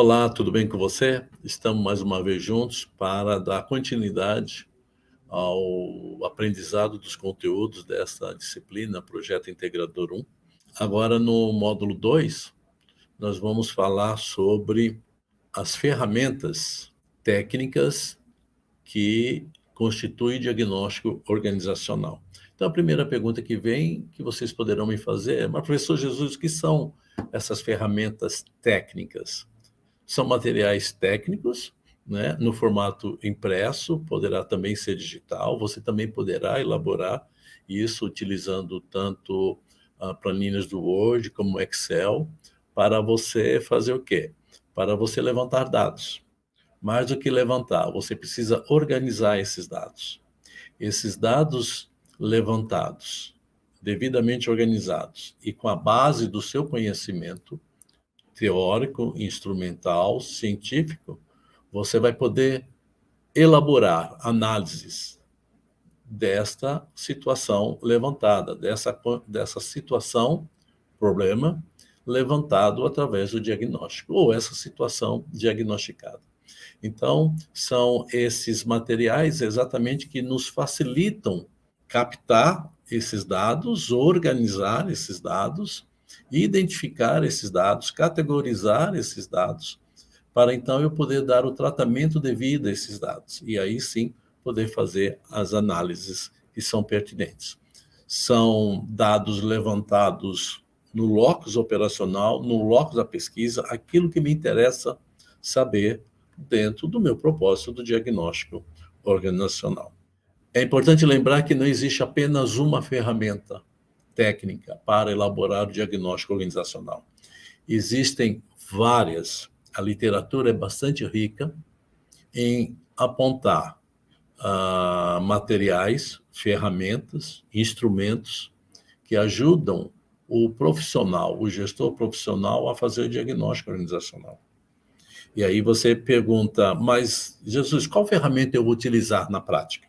Olá, tudo bem com você? Estamos mais uma vez juntos para dar continuidade ao aprendizado dos conteúdos dessa disciplina, Projeto Integrador 1. Agora, no módulo 2, nós vamos falar sobre as ferramentas técnicas que constituem diagnóstico organizacional. Então, a primeira pergunta que vem, que vocês poderão me fazer é, mas professor Jesus, o que são essas ferramentas técnicas? São materiais técnicos, né, no formato impresso, poderá também ser digital, você também poderá elaborar isso utilizando tanto uh, planilhas do Word como Excel, para você fazer o quê? Para você levantar dados. Mais do que levantar, você precisa organizar esses dados. Esses dados levantados, devidamente organizados e com a base do seu conhecimento, teórico, instrumental, científico, você vai poder elaborar análises desta situação levantada, dessa, dessa situação, problema, levantado através do diagnóstico, ou essa situação diagnosticada. Então, são esses materiais exatamente que nos facilitam captar esses dados, organizar esses dados, identificar esses dados, categorizar esses dados, para então eu poder dar o tratamento devido a esses dados. E aí sim, poder fazer as análises que são pertinentes. São dados levantados no locus operacional, no locus da pesquisa, aquilo que me interessa saber dentro do meu propósito do diagnóstico organizacional. É importante lembrar que não existe apenas uma ferramenta técnica para elaborar o diagnóstico organizacional. Existem várias. A literatura é bastante rica em apontar uh, materiais, ferramentas, instrumentos que ajudam o profissional, o gestor profissional a fazer o diagnóstico organizacional. E aí você pergunta, mas, Jesus, qual ferramenta eu vou utilizar na prática?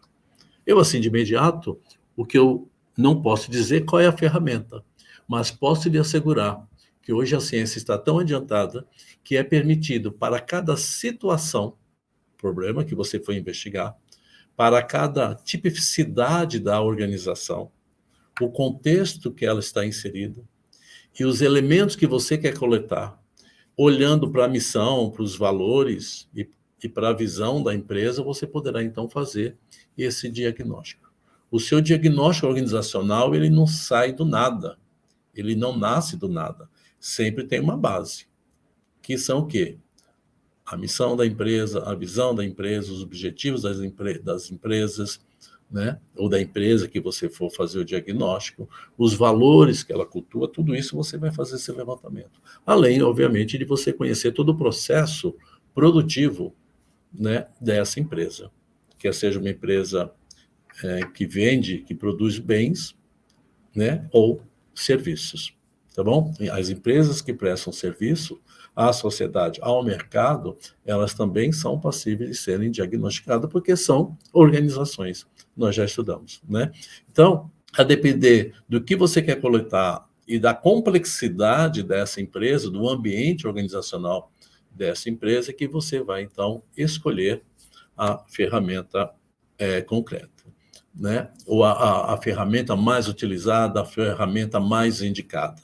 Eu, assim, de imediato, o que eu não posso dizer qual é a ferramenta, mas posso lhe assegurar que hoje a ciência está tão adiantada que é permitido para cada situação, problema que você foi investigar, para cada tipicidade da organização, o contexto que ela está inserida e os elementos que você quer coletar, olhando para a missão, para os valores e, e para a visão da empresa, você poderá então fazer esse diagnóstico. O seu diagnóstico organizacional, ele não sai do nada. Ele não nasce do nada. Sempre tem uma base. Que são o quê? A missão da empresa, a visão da empresa, os objetivos das, empre das empresas, né? ou da empresa que você for fazer o diagnóstico, os valores que ela cultua, tudo isso você vai fazer esse levantamento. Além, obviamente, de você conhecer todo o processo produtivo né, dessa empresa. Quer seja uma empresa é, que vende, que produz bens, né, ou serviços, tá bom? As empresas que prestam serviço à sociedade, ao mercado, elas também são passíveis de serem diagnosticadas, porque são organizações, nós já estudamos, né? Então, a depender do que você quer coletar e da complexidade dessa empresa, do ambiente organizacional dessa empresa, que você vai, então, escolher a ferramenta é, concreta né? ou a, a, a ferramenta mais utilizada, a ferramenta mais indicada.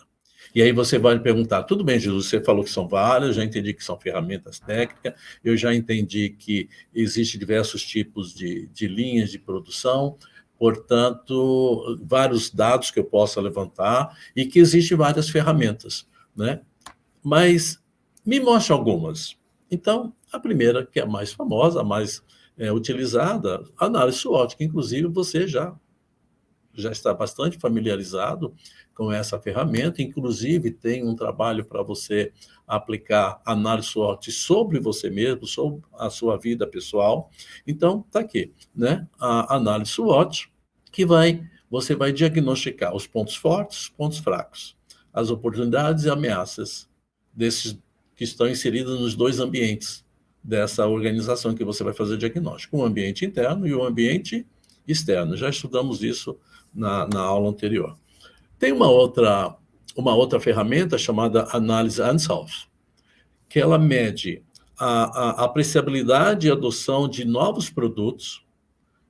E aí você vai perguntar, tudo bem, Jesus, você falou que são várias, já entendi que são ferramentas técnicas, eu já entendi que existem diversos tipos de, de linhas de produção, portanto, vários dados que eu possa levantar e que existem várias ferramentas, né? Mas me mostre algumas. Então, a primeira, que é a mais famosa, a mais é, utilizada, análise SWOT, que inclusive você já, já está bastante familiarizado com essa ferramenta, inclusive tem um trabalho para você aplicar análise SWOT sobre você mesmo, sobre a sua vida pessoal. Então, está aqui, né? A análise SWOT, que vai, você vai diagnosticar os pontos fortes, os pontos fracos, as oportunidades e ameaças desses que estão inseridos nos dois ambientes, dessa organização que você vai fazer diagnóstico, um ambiente interno e um ambiente externo. Já estudamos isso na, na aula anterior. Tem uma outra, uma outra ferramenta chamada análise Unsolved, que ela mede a, a apreciabilidade e adoção de novos produtos.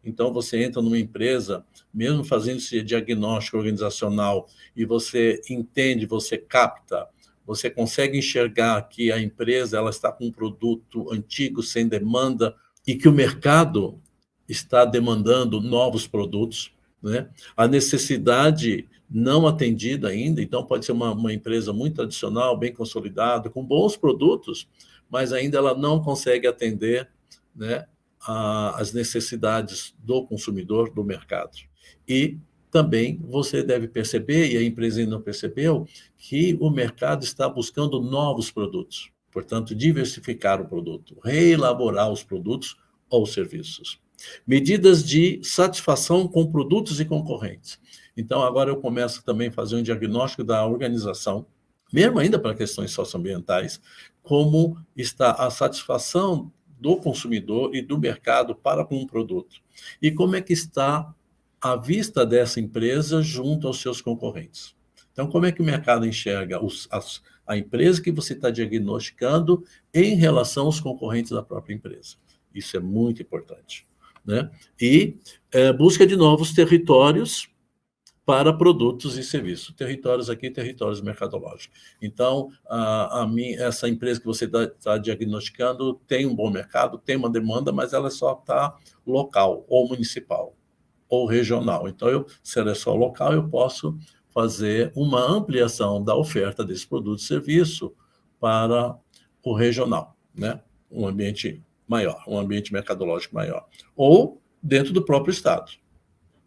Então, você entra numa empresa, mesmo fazendo esse diagnóstico organizacional, e você entende, você capta, você consegue enxergar que a empresa ela está com um produto antigo, sem demanda, e que o mercado está demandando novos produtos. Né? A necessidade não atendida ainda, então pode ser uma, uma empresa muito tradicional, bem consolidada, com bons produtos, mas ainda ela não consegue atender né, a, as necessidades do consumidor, do mercado. E também você deve perceber, e a empresa ainda não percebeu, que o mercado está buscando novos produtos. Portanto, diversificar o produto, reelaborar os produtos ou serviços. Medidas de satisfação com produtos e concorrentes. Então, agora eu começo também a fazer um diagnóstico da organização, mesmo ainda para questões socioambientais, como está a satisfação do consumidor e do mercado para com um produto. E como é que está a vista dessa empresa junto aos seus concorrentes. Então, como é que o mercado enxerga os, as, a empresa que você está diagnosticando em relação aos concorrentes da própria empresa? Isso é muito importante. Né? E é, busca de novos territórios para produtos e serviços. Territórios aqui, territórios mercadológicos. Então, a, a mim, essa empresa que você está tá diagnosticando tem um bom mercado, tem uma demanda, mas ela só está local ou municipal ou regional. Então, eu, se ela é só local, eu posso fazer uma ampliação da oferta desse produto e serviço para o regional, né? um ambiente maior, um ambiente mercadológico maior. Ou dentro do próprio estado,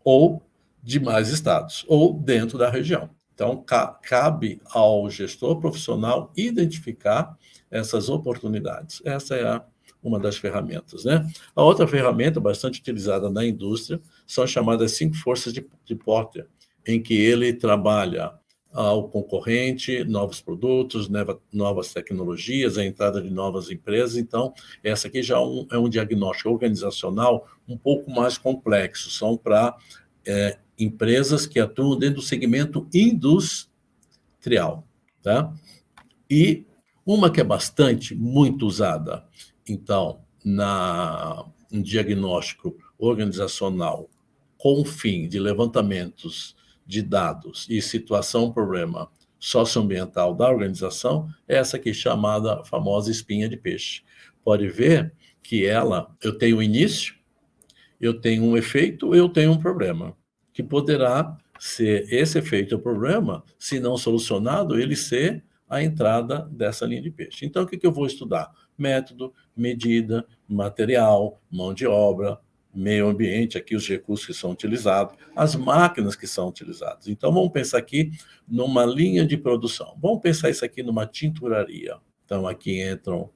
ou de mais estados, ou dentro da região. Então, ca cabe ao gestor profissional identificar essas oportunidades. Essa é a, uma das ferramentas. Né? A outra ferramenta bastante utilizada na indústria são as chamadas cinco forças de, de Porter, em que ele trabalha ao concorrente, novos produtos, novas tecnologias, a entrada de novas empresas. Então, essa aqui já é um, é um diagnóstico organizacional um pouco mais complexo. São para é, empresas que atuam dentro do segmento industrial. Tá? E uma que é bastante, muito usada, então, na, um diagnóstico organizacional com o fim de levantamentos de dados e situação, problema socioambiental da organização, é essa aqui chamada famosa espinha de peixe. Pode ver que ela, eu tenho um início, eu tenho um efeito, eu tenho um problema, que poderá ser esse efeito ou problema, se não solucionado, ele ser a entrada dessa linha de peixe. Então, o que, que eu vou estudar? Método, medida, material, mão de obra, meio ambiente, aqui os recursos que são utilizados, as máquinas que são utilizadas. Então, vamos pensar aqui numa linha de produção. Vamos pensar isso aqui numa tinturaria. Então, aqui entram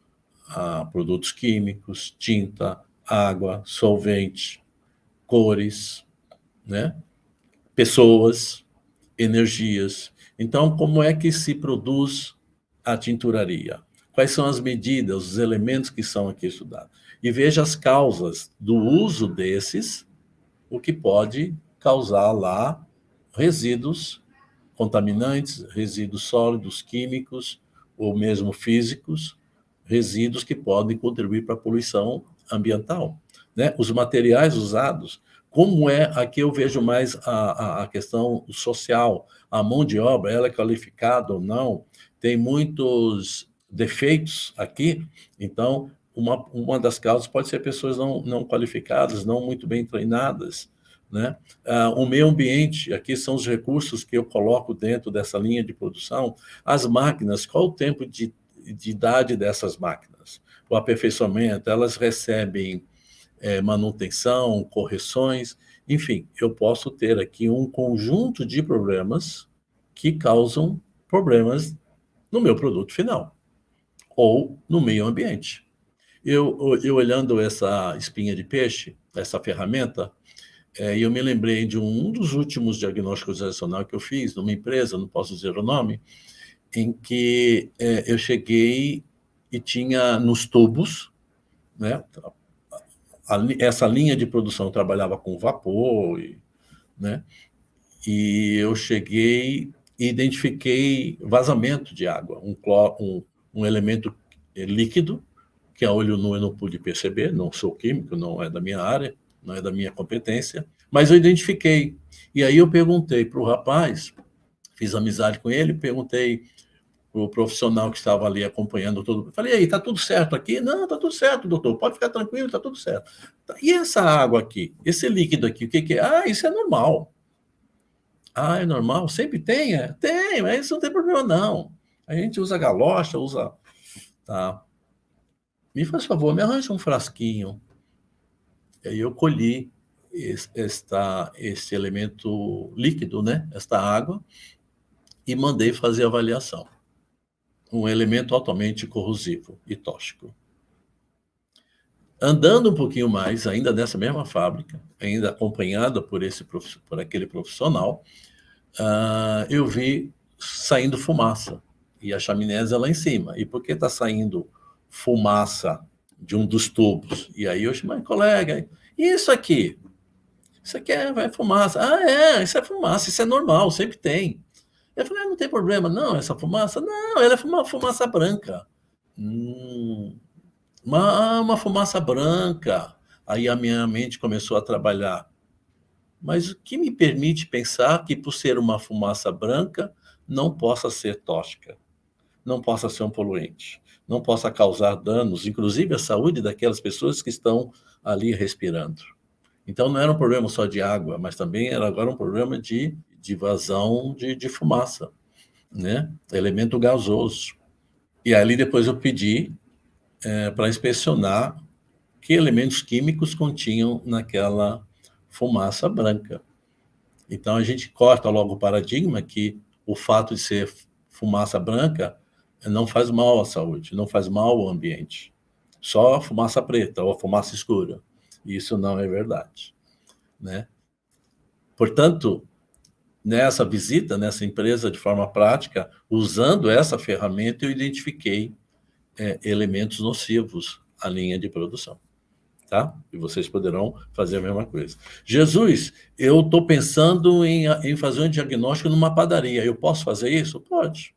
ah, produtos químicos, tinta, água, solvente, cores, né? pessoas, energias. Então, como é que se produz a tinturaria? Quais são as medidas, os elementos que são aqui estudados? e veja as causas do uso desses, o que pode causar lá resíduos contaminantes, resíduos sólidos, químicos ou mesmo físicos, resíduos que podem contribuir para a poluição ambiental. Né? Os materiais usados, como é, aqui eu vejo mais a, a, questão social, a mão de obra, ela é qualificada ou não, tem muitos defeitos aqui, então uma, uma das causas pode ser pessoas não, não qualificadas, não muito bem treinadas. Né? Ah, o meio ambiente, aqui são os recursos que eu coloco dentro dessa linha de produção. As máquinas, qual o tempo de, de idade dessas máquinas? O aperfeiçoamento, elas recebem é, manutenção, correções, enfim, eu posso ter aqui um conjunto de problemas que causam problemas no meu produto final ou no meio ambiente. Eu, eu olhando essa espinha de peixe, essa ferramenta, é, eu me lembrei de um, dos últimos diagnósticos relacionais que eu fiz numa empresa, não posso dizer o nome, em que é, eu cheguei e tinha nos tubos, né, a, a, essa linha de produção trabalhava com vapor, e, né, e eu cheguei e identifiquei vazamento de água, um, um, um elemento líquido, que a olho nu eu não pude perceber, não sou químico, não é da minha área, não é da minha competência, mas eu identifiquei. E aí eu perguntei para o rapaz, fiz amizade com ele, perguntei o profissional que estava ali acompanhando tudo. Falei, aí, tá tudo certo aqui? Não, tá tudo certo, doutor, pode ficar tranquilo, tá tudo certo. E essa água aqui, esse líquido aqui, o que, que é? Ah, isso é normal. Ah, é normal? Sempre tem? É? Tem, mas isso não tem problema, não. A gente usa galocha, usa... Tá. Me faz favor, me arranja um frasquinho. E aí eu colhi esta, esse elemento líquido, né? Esta água, e mandei fazer avaliação um elemento altamente corrosivo e tóxico. Andando um pouquinho mais, ainda nessa mesma fábrica, ainda acompanhada por, esse, por aquele profissional, uh, eu vi saindo fumaça, e a chaminés é lá em cima. E por que está saindo fumaça de um dos tubos? E aí eu chamei, colega, isso aqui? Isso aqui é, é fumaça. Ah, é, isso é fumaça, isso é normal, sempre tem. Eu falei, ah, não tem problema, não, essa fumaça? Não, ela é uma fumaça branca. Hum, uma, uma fumaça branca. Aí a minha mente começou a trabalhar. Mas o que me permite pensar que, por ser uma fumaça branca, não possa ser tóxica, não possa ser um poluente, não possa causar danos, inclusive à saúde daquelas pessoas que estão ali respirando. Então não era um problema só de água, mas também era agora um problema de de vazão de, de fumaça, né? elemento gasoso. E ali depois eu pedi é, para inspecionar que elementos químicos continham naquela fumaça branca. Então a gente corta logo o paradigma que o fato de ser fumaça branca não faz mal à saúde, não faz mal ao ambiente. Só a fumaça preta ou a fumaça escura. Isso não é verdade. Né? Portanto, nessa visita, nessa empresa, de forma prática, usando essa ferramenta, eu identifiquei é, elementos nocivos à linha de produção. Tá? E vocês poderão fazer a mesma coisa. Jesus, eu estou pensando em, em fazer um diagnóstico numa padaria. Eu posso fazer isso? Pode.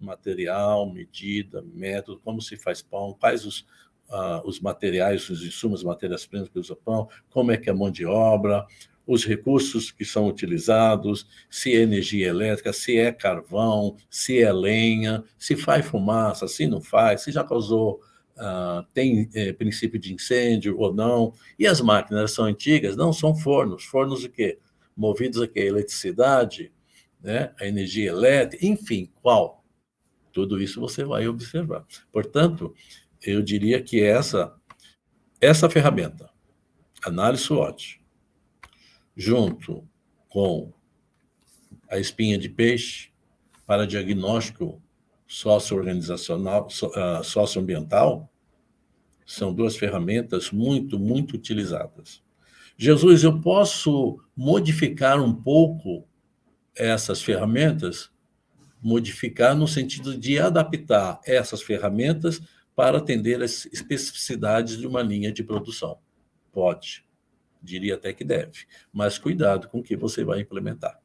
Material, medida, método, como se faz pão, quais os, uh, os materiais, os insumos, matérias-primas que usa pão, como é que é a mão de obra, os recursos que são utilizados, se é energia elétrica, se é carvão, se é lenha, se faz fumaça, se não faz, se já causou, uh, tem é, princípio de incêndio ou não. E as máquinas são antigas? Não, são fornos. Fornos o quê? Movidos a quê? Eletricidade, né? a energia elétrica, enfim, qual? Tudo isso você vai observar. Portanto, eu diria que essa, essa ferramenta, análise SWOT, junto com a espinha de peixe para diagnóstico socio-organizacional, ah, socioambiental, são duas ferramentas muito, muito utilizadas. Jesus, eu posso modificar um pouco essas ferramentas? Modificar no sentido de adaptar essas ferramentas para atender as especificidades de uma linha de produção. Pode diria até que deve, mas cuidado com o que você vai implementar.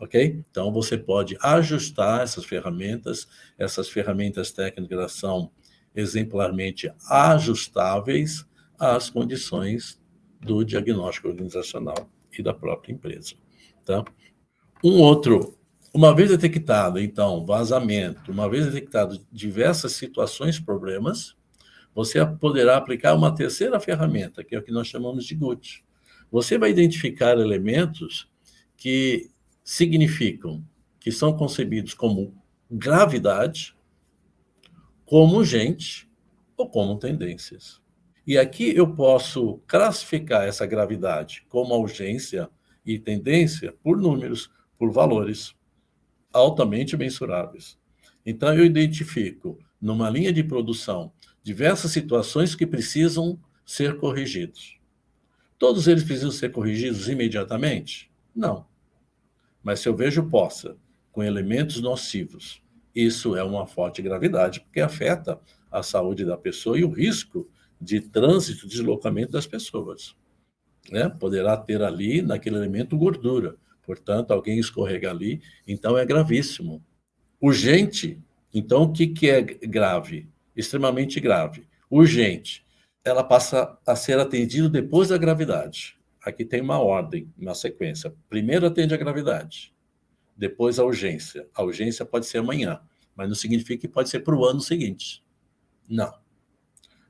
Ok? Então, você pode ajustar essas ferramentas, essas ferramentas técnicas são exemplarmente ajustáveis às condições do diagnóstico organizacional e da própria empresa. Tá? Um outro, uma vez detectado, então, vazamento, uma vez detectado diversas situações, problemas, você poderá aplicar uma terceira ferramenta, que é o que nós chamamos de GUT. Você vai identificar elementos que significam, que são concebidos como gravidade, como urgente ou como tendências. E aqui eu posso classificar essa gravidade como urgência e tendência por números, por valores altamente mensuráveis. Então, eu identifico, numa linha de produção, diversas situações que precisam ser corrigidos. Todos eles precisam ser corrigidos imediatamente? Não. Mas se eu vejo poça com elementos nocivos, isso é uma forte gravidade, porque afeta a saúde da pessoa e o risco de trânsito, deslocamento das pessoas. Né? Poderá ter ali, naquele elemento, gordura. Portanto, alguém escorrega ali, então é gravíssimo. Urgente, então o que, que é grave? extremamente grave, urgente, ela passa a ser atendida depois da gravidade. Aqui tem uma ordem, uma sequência. Primeiro atende a gravidade, depois a urgência. A urgência pode ser amanhã, mas não significa que pode ser para o ano seguinte. Não.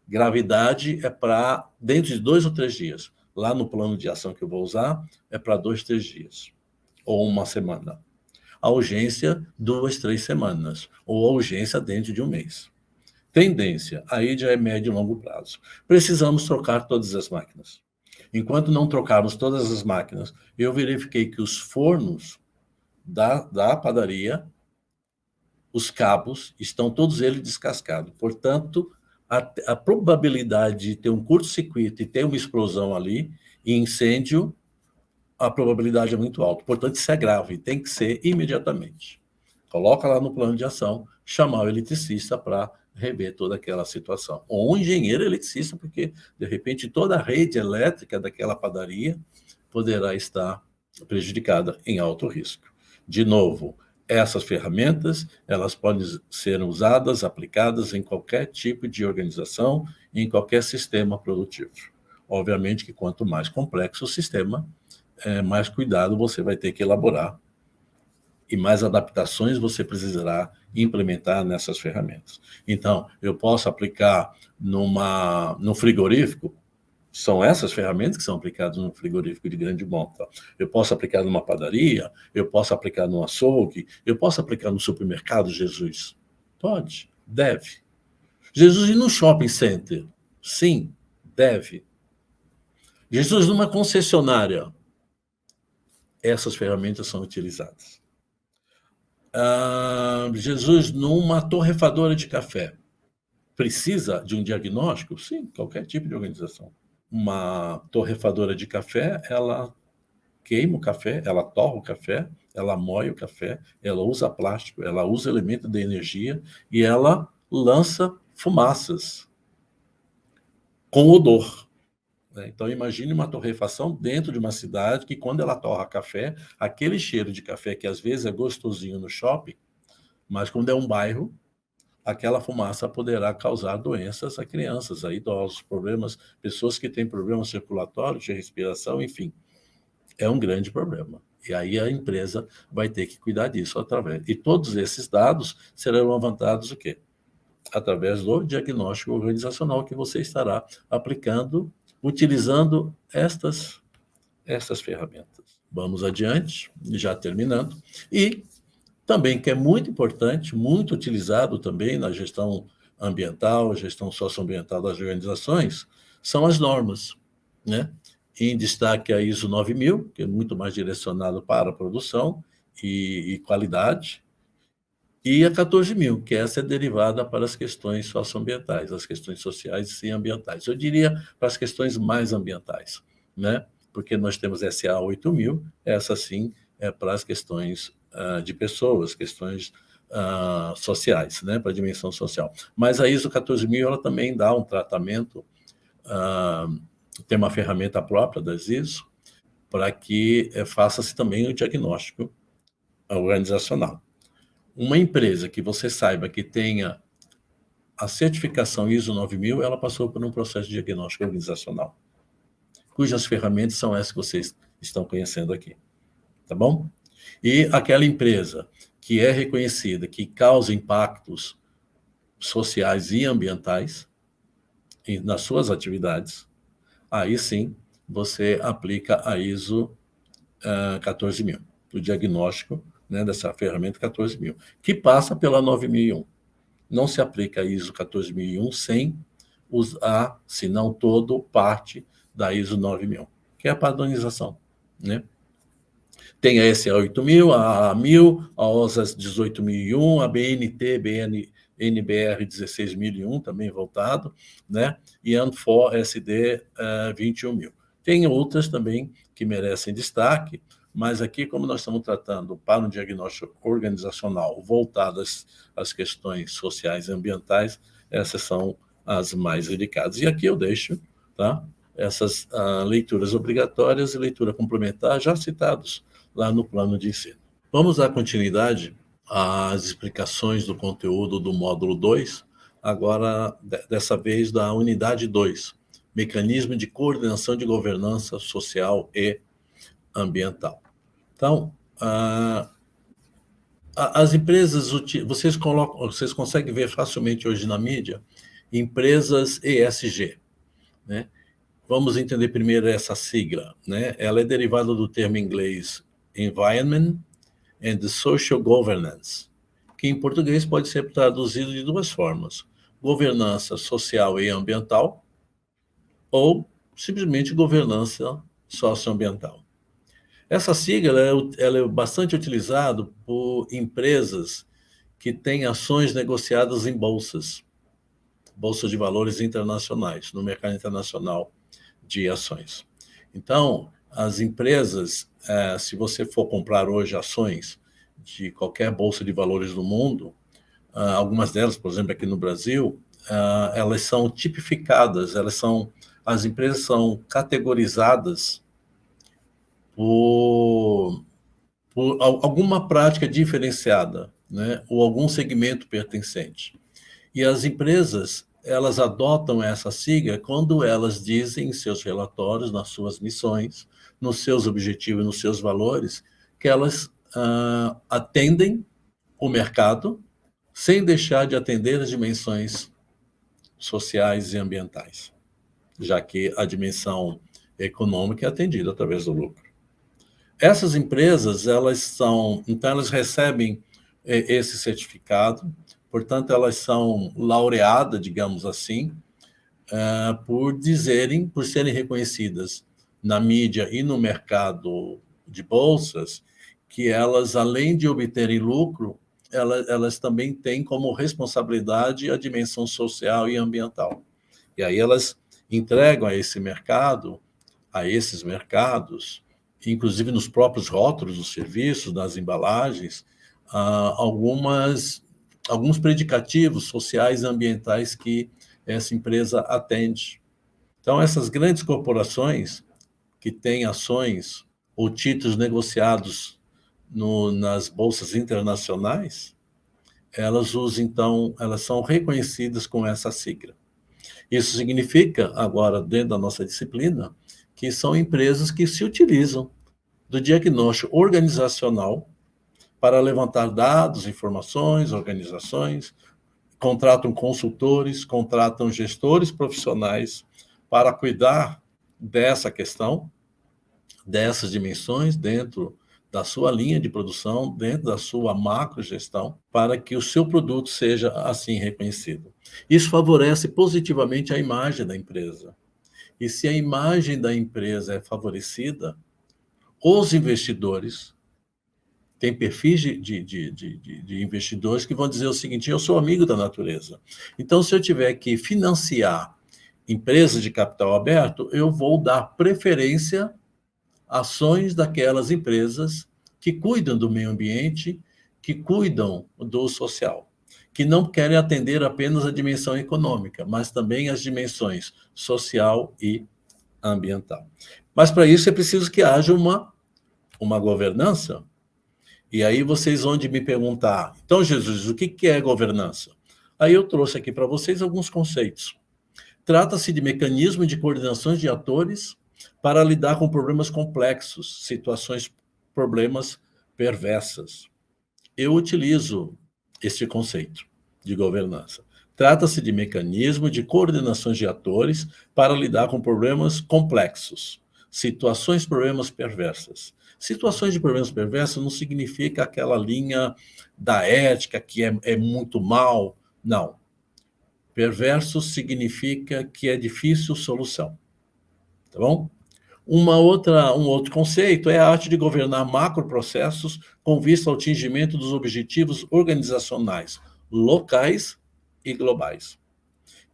Gravidade é para dentro de dois ou três dias. Lá no plano de ação que eu vou usar, é para dois, três dias. Ou uma semana. A urgência, duas, três semanas. Ou a urgência dentro de um mês. Tendência, aí já é médio e longo prazo. Precisamos trocar todas as máquinas. Enquanto não trocarmos todas as máquinas, eu verifiquei que os fornos da, da padaria, os cabos, estão todos eles descascados. Portanto, a, a probabilidade de ter um curto-circuito e ter uma explosão ali, e incêndio, a probabilidade é muito alta. Portanto, isso é grave, tem que ser imediatamente. Coloca lá no plano de ação, chamar o eletricista para rever toda aquela situação. Ou um engenheiro eletricista, porque, de repente, toda a rede elétrica daquela padaria poderá estar prejudicada em alto risco. De novo, essas ferramentas, elas podem ser usadas, aplicadas em qualquer tipo de organização, em qualquer sistema produtivo. Obviamente que quanto mais complexo o sistema, é, mais cuidado você vai ter que elaborar e mais adaptações você precisará implementar nessas ferramentas. Então, eu posso aplicar numa, no frigorífico, são essas ferramentas que são aplicadas no frigorífico de grande monta. Eu posso aplicar numa padaria, eu posso aplicar no açougue, eu posso aplicar no supermercado, Jesus? Pode, deve. Jesus ir no shopping center? Sim, deve. Jesus numa concessionária? Essas ferramentas são utilizadas. Ah, Jesus numa torrefadora de café. Precisa de um diagnóstico? Sim, qualquer tipo de organização. Uma torrefadora de café, ela queima o café, ela torra o café, ela moe o café, ela usa plástico, ela usa elemento de energia e ela lança fumaças com odor. Né? Então, imagine uma torrefação dentro de uma cidade que, quando ela torra café, aquele cheiro de café que às vezes é gostosinho no shopping, mas quando é um bairro, aquela fumaça poderá causar doenças a crianças, a idosos, problemas, pessoas que têm problemas circulatórios, de respiração, enfim. É um grande problema. E aí a empresa vai ter que cuidar disso através. E todos esses dados serão levantados o quê? Através do diagnóstico organizacional que você estará aplicando utilizando estas, estas ferramentas. Vamos adiante, já terminando. E também, que é muito importante, muito utilizado também na gestão ambiental, gestão socioambiental das organizações, são as normas. Né? Em destaque a ISO 9000, que é muito mais direcionado para a produção e, e qualidade, e a 14 mil, que essa é derivada para as questões socioambientais, as questões sociais e ambientais. Eu diria para as questões mais ambientais, né? porque nós temos SA 8000, essa sim é para as questões uh, de pessoas, questões uh, sociais, né? para a dimensão social. Mas a ISO 14000 ela também dá um tratamento, uh, tem uma ferramenta própria das ISO, para que eh, faça-se também o diagnóstico organizacional uma empresa que você saiba que tenha a certificação ISO 9000, ela passou por um processo de diagnóstico organizacional, cujas ferramentas são essas que vocês estão conhecendo aqui, tá bom? E aquela empresa que é reconhecida, que causa impactos sociais e ambientais nas suas atividades, aí sim você aplica a ISO uh, 14000, o diagnóstico né, dessa ferramenta 14000, que passa pela 9001. Não se aplica a ISO 14001 sem usar, se não todo, parte da ISO 9000, que é a padronização. Né? Tem a SA 8000, a A1000, a OSAS 18001, a BNT, BN, NBR 16001, também voltado, né? e ANFOR SD uh, 21000. Tem outras também que merecem destaque, mas aqui, como nós estamos tratando para um diagnóstico organizacional voltado às, às questões sociais e ambientais, essas são as mais indicadas. E aqui eu deixo tá, essas uh, leituras obrigatórias e leitura complementar já citados lá no plano de ensino. Vamos dar continuidade às explicações do conteúdo do módulo 2, agora, dessa vez, da unidade 2, Mecanismo de Coordenação de Governança Social e Ambiental. Então, as empresas, vocês, colocam, vocês conseguem ver facilmente hoje na mídia, empresas ESG, né? Vamos entender primeiro essa sigla, né? Ela é derivada do termo inglês Environment and Social Governance, que em português pode ser traduzido de duas formas, governança social e ambiental, ou simplesmente governança socioambiental. Essa sigla ela é, é bastante utilizada por empresas que têm ações negociadas em bolsas, bolsas de valores internacionais, no mercado internacional de ações. Então, as empresas, é, se você for comprar hoje ações de qualquer bolsa de valores do mundo, ah, algumas delas, por exemplo, aqui no Brasil, ah, elas são tipificadas, elas são, as empresas são categorizadas por, por alguma prática diferenciada, né, ou algum segmento pertencente. E as empresas, elas adotam essa sigla quando elas dizem em seus relatórios, nas suas missões, nos seus objetivos, nos seus valores, que elas uh, atendem o mercado sem deixar de atender as dimensões sociais e ambientais, já que a dimensão econômica é atendida através do lucro. Essas empresas, elas são, então elas recebem eh, esse certificado, Portanto, elas são laureadas, digamos assim, uh, por dizerem, por serem reconhecidas na mídia e no mercado de bolsas, que elas, além de obterem lucro, elas, elas também têm como responsabilidade a dimensão social e ambiental. E aí elas entregam a esse mercado, a esses mercados, inclusive nos próprios rótulos dos serviços, das embalagens, uh, algumas alguns predicativos sociais e ambientais que essa empresa atende. Então, essas grandes corporações que têm ações ou títulos negociados no, nas bolsas internacionais, elas usam, então, elas são reconhecidas com essa sigla. Isso significa, agora, dentro da nossa disciplina, que são empresas que se utilizam do diagnóstico organizacional para levantar dados, informações, organizações, contratam consultores, contratam gestores profissionais para cuidar dessa questão, dessas dimensões dentro da sua linha de produção, dentro da sua macrogestão, para que o seu produto seja assim reconhecido. Isso favorece positivamente a imagem da empresa. E se a imagem da empresa é favorecida, os investidores tem perfis de, de, de, de, investidores que vão dizer o seguinte, eu sou amigo da natureza. Então, se eu tiver que financiar empresas de capital aberto, eu vou dar preferência a ações daquelas empresas que cuidam do meio ambiente, que cuidam do social, que não querem atender apenas a dimensão econômica, mas também as dimensões social e ambiental. Mas para isso é preciso que haja uma, uma governança e aí vocês vão de me perguntar, então, Jesus, o que é governança? Aí eu trouxe aqui para vocês alguns conceitos. Trata-se de mecanismo de coordenação de atores para lidar com problemas complexos, situações, problemas perversas. Eu utilizo este conceito de governança. Trata-se de mecanismo de coordenação de atores para lidar com problemas complexos, situações, problemas perversas. Situações de problemas perversos não significa aquela linha da ética que é, é muito mal, não. Perverso significa que é difícil solução, tá bom? Uma outra, um outro conceito é a arte de governar macroprocessos com vista ao atingimento dos objetivos organizacionais locais e globais.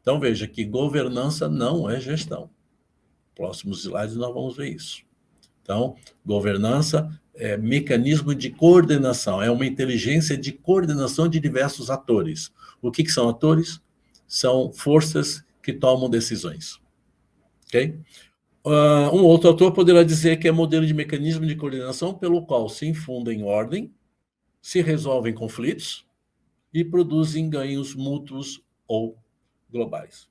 Então, veja que governança não é gestão. Próximos slides nós vamos ver isso. Então, governança é mecanismo de coordenação, é uma inteligência de coordenação de diversos atores. O que, que são atores? São forças que tomam decisões. Ok? Uh, um outro autor poderá dizer que é modelo de mecanismo de coordenação pelo qual se infundem ordem, se resolvem conflitos e produzem ganhos mútuos ou globais.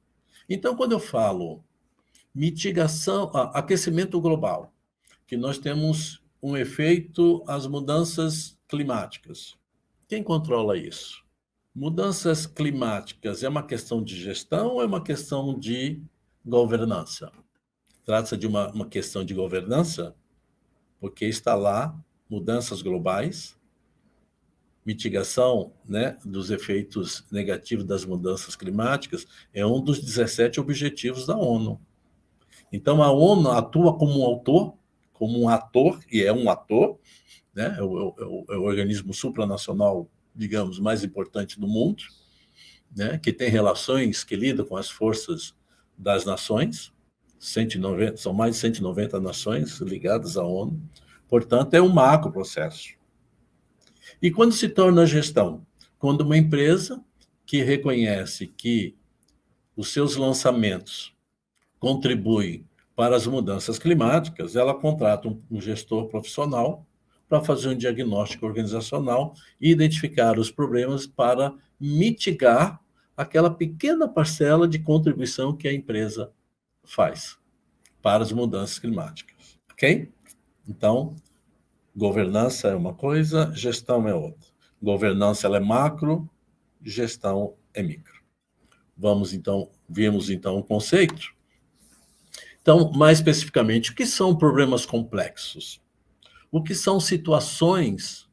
Então, quando eu falo mitigação, aquecimento global, que nós temos um efeito às mudanças climáticas. Quem controla isso? Mudanças climáticas é uma questão de gestão ou é uma questão de governança? Trata-se de uma, uma questão de governança, porque está lá mudanças globais, mitigação né, dos efeitos negativos das mudanças climáticas é um dos 17 objetivos da ONU. Então, a ONU atua como um autor, como um ator, e é um ator, né? é, o, é o, é o organismo supranacional, digamos, mais importante do mundo, né? que tem relações, que lida com as forças das nações, 190, são mais de 190 nações ligadas à ONU, portanto, é um macro processo. E quando se torna gestão? Quando uma empresa que reconhece que os seus lançamentos contribuem para as mudanças climáticas, ela contrata um, gestor profissional para fazer um diagnóstico organizacional e identificar os problemas para mitigar aquela pequena parcela de contribuição que a empresa faz para as mudanças climáticas. Ok? Então, governança é uma coisa, gestão é outra. Governança ela é macro, gestão é micro. Vamos então, vimos então o conceito então, mais especificamente, o que são problemas complexos? O que são situações,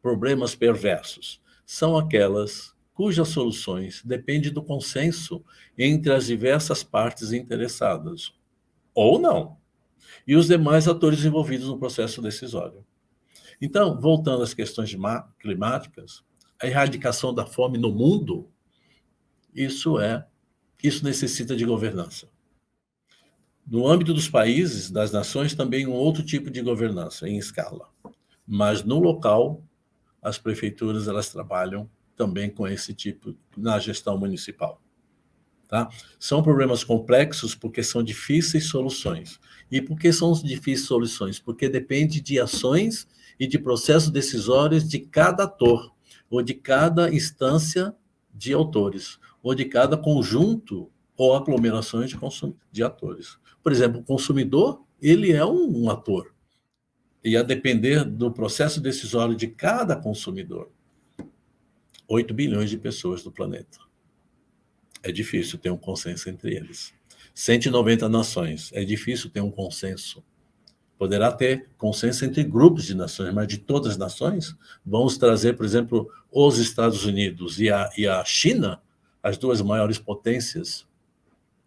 problemas perversos? São aquelas cujas soluções dependem do consenso entre as diversas partes interessadas, ou não, e os demais atores envolvidos no processo decisório. Então, voltando às questões climáticas, a erradicação da fome no mundo, isso é, isso necessita de governança. No âmbito dos países, das nações, também um outro tipo de governança, em escala. Mas no local, as prefeituras elas trabalham também com esse tipo na gestão municipal. Tá? São problemas complexos porque são difíceis soluções. E por que são difíceis soluções? Porque depende de ações e de processos decisórios de cada ator, ou de cada instância de autores, ou de cada conjunto ou aglomerações de, de atores. Por exemplo, o consumidor, ele é um, um ator. E a depender do processo decisório de cada consumidor, 8 bilhões de pessoas do planeta. É difícil ter um consenso entre eles. 190 nações, é difícil ter um consenso. Poderá ter consenso entre grupos de nações, mas de todas as nações, vamos trazer, por exemplo, os Estados Unidos e a, e a China, as duas maiores potências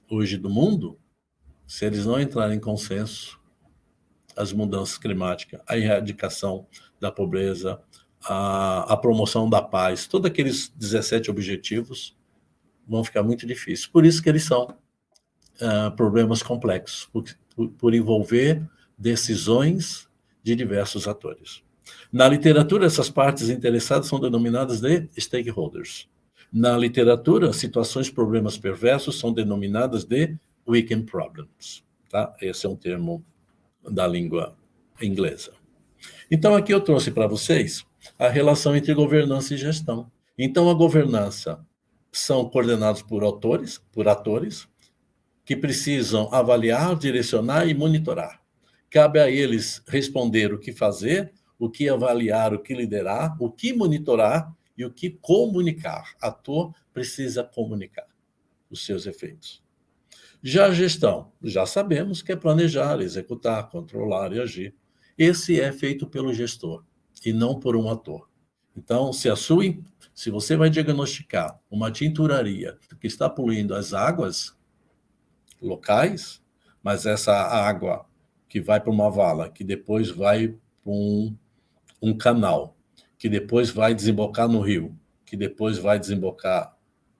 hoje do mundo, se eles não entrarem em consenso, as mudanças climáticas, a erradicação da pobreza, a, a promoção da paz, todos aqueles 17 objetivos vão ficar muito difíceis. Por isso que eles são uh, problemas complexos, por, por, envolver decisões de diversos atores. Na literatura, essas partes interessadas são denominadas de stakeholders. Na literatura, situações, problemas perversos são denominadas de weekend problems. Tá? Esse é um termo da língua inglesa. Então, aqui eu trouxe para vocês a relação entre governança e gestão. Então, a governança são coordenados por autores, por atores, que precisam avaliar, direcionar e monitorar. Cabe a eles responder o que fazer, o que avaliar, o que liderar, o que monitorar e o que comunicar. Ator precisa comunicar os seus efeitos. Já a gestão, já sabemos que é planejar, executar, controlar e agir. Esse é feito pelo gestor e não por um ator. Então, se a sua, se você vai diagnosticar uma tinturaria que está poluindo as águas locais, mas essa água que vai para uma vala, que depois vai para um, um canal, que depois vai desembocar no rio, que depois vai desembocar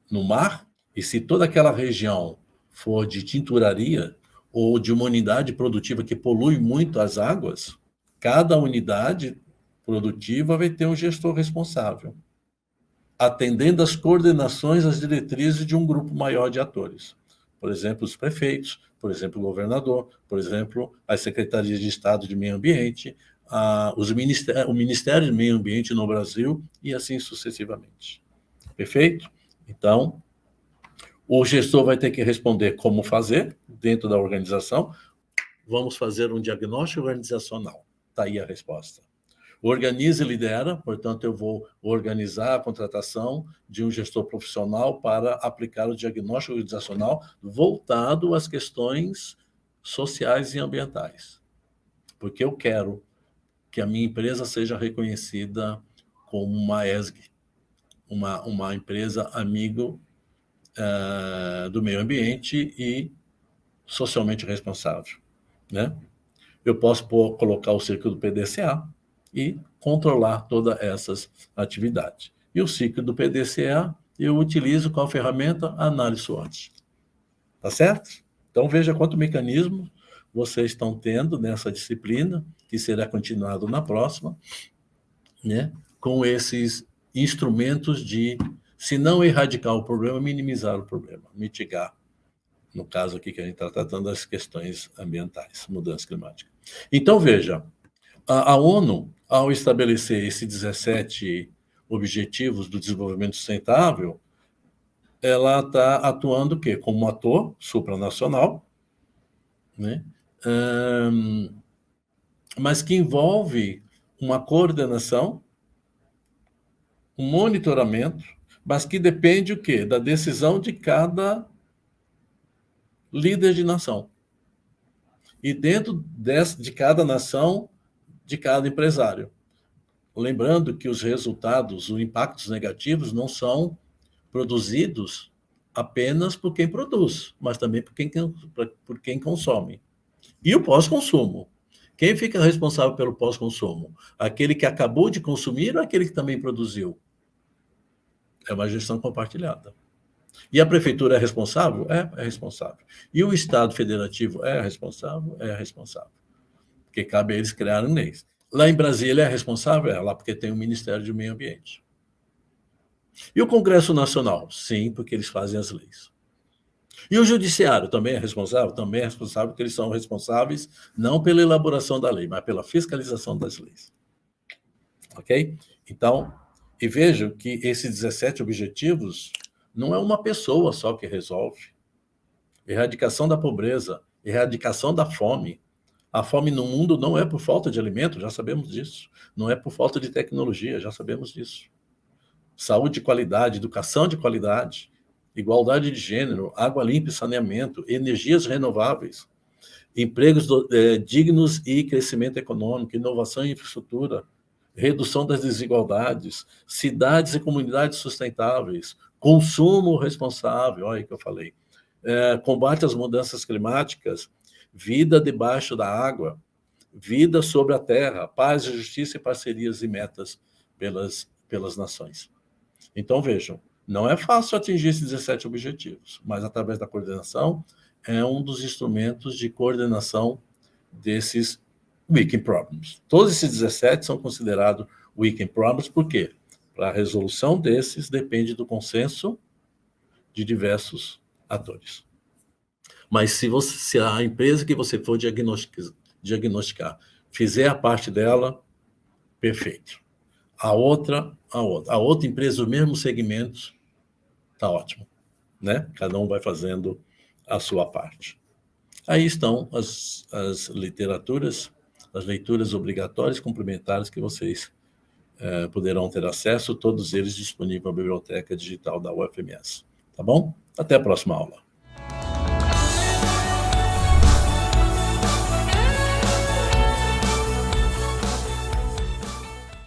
no mar, e se toda aquela região for de tinturaria ou de uma unidade produtiva que polui muito as águas, cada unidade produtiva vai ter um gestor responsável, atendendo às coordenações, às diretrizes de um grupo maior de atores. Por exemplo, os prefeitos, por exemplo, o governador, por exemplo, as secretarias de Estado de Meio Ambiente, a, os ministério, o Ministério de Meio Ambiente no Brasil e assim sucessivamente. Perfeito? Então, O gestor vai ter que responder como fazer dentro da organização. Vamos fazer um diagnóstico organizacional. Está aí a resposta. Organiza e lidera, portanto, eu vou organizar a contratação de um gestor profissional para aplicar o diagnóstico organizacional voltado às questões sociais e ambientais. Porque eu quero que a minha empresa seja reconhecida como uma ESG, uma, uma empresa amigo uh, do meio ambiente e socialmente responsável. Né? Eu posso pôr, colocar o ciclo do PDCA, e controlar todas essas atividades. E o ciclo do PDCA eu utilizo a ferramenta análise SWOT. Tá certo? Então veja quanto mecanismo vocês estão tendo nessa disciplina, que será continuado na próxima, né? com esses instrumentos de, se não erradicar o problema, minimizar o problema, mitigar. No caso aqui que a gente está tratando das questões ambientais, mudança climática. Então, veja, a, a ONU ao estabelecer esses 17 objetivos do desenvolvimento sustentável, ela está atuando o quê? Como ator supranacional, né? Mas que envolve uma coordenação, um monitoramento, mas que depende o quê? Da decisão de cada líder de nação. E dentro de cada nação, de cada empresário. Lembrando que os resultados, os impactos negativos não são produzidos apenas por quem produz, mas também por quem, por quem consome. E o pós-consumo. Quem fica responsável pelo pós-consumo? Aquele que acabou de consumir ou aquele que também produziu? É uma gestão compartilhada. E a prefeitura é responsável? É, é responsável. E o Estado federativo é responsável? É responsável porque cabe a eles criarem leis. Lá em Brasília é responsável? É, lá porque tem o Ministério do Meio Ambiente. E o Congresso Nacional? Sim, porque eles fazem as leis. E o Judiciário também é responsável? Também é responsável, porque eles são responsáveis não pela elaboração da lei, mas pela fiscalização das leis. Ok? Então, e vejam que esses 17 objetivos não é uma pessoa só que resolve. Erradicação da pobreza, erradicação da fome, a fome no mundo não é por falta de alimento, já sabemos disso. Não é por falta de tecnologia, já sabemos disso. Saúde de qualidade, educação de qualidade, igualdade de gênero, água limpa e saneamento, energias renováveis, empregos do, é, dignos e crescimento econômico, inovação e infraestrutura, redução das desigualdades, cidades e comunidades sustentáveis, consumo responsável, olha que eu falei, é, combate às mudanças climáticas, vida debaixo da água, vida sobre a terra, paz, justiça e parcerias e metas pelas, pelas nações. Então, vejam, não é fácil atingir esses 17 objetivos, mas através da coordenação é um dos instrumentos de coordenação desses Weekend Problems. Todos esses 17 são considerados Weekend Problems, por quê? Para a resolução desses depende do consenso de diversos atores. Mas se, você, se a empresa que você for diagnosticar, diagnosticar fizer a parte dela, perfeito. A outra, a outra. A outra empresa, o mesmo segmento, tá ótimo. Né? Cada um vai fazendo a sua parte. Aí estão as, as literaturas, as leituras obrigatórias complementares que vocês é, poderão ter acesso, todos eles disponíveis na biblioteca digital da UFMS. Tá bom? Até a próxima aula.